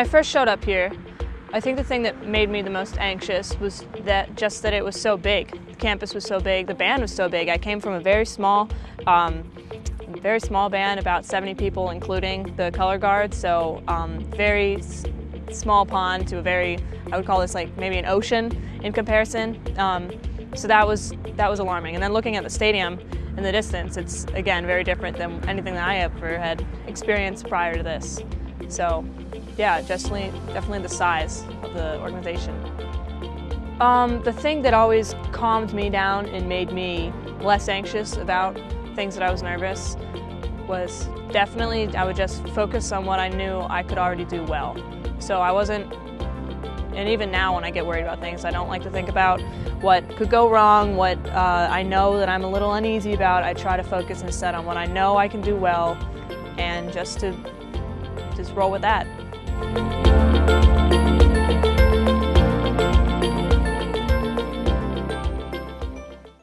I first showed up here, I think the thing that made me the most anxious was that just that it was so big. The campus was so big, the band was so big. I came from a very small, um, very small band, about 70 people, including the color guard. So um, very small pond to a very, I would call this like maybe an ocean in comparison. Um, so that was that was alarming. And then looking at the stadium in the distance, it's again very different than anything that I ever had experienced prior to this. So yeah, definitely, definitely the size of the organization. Um, the thing that always calmed me down and made me less anxious about things that I was nervous was definitely I would just focus on what I knew I could already do well. So I wasn't, and even now when I get worried about things, I don't like to think about what could go wrong, what uh, I know that I'm a little uneasy about. I try to focus instead on what I know I can do well and just to just roll with that. Thank you.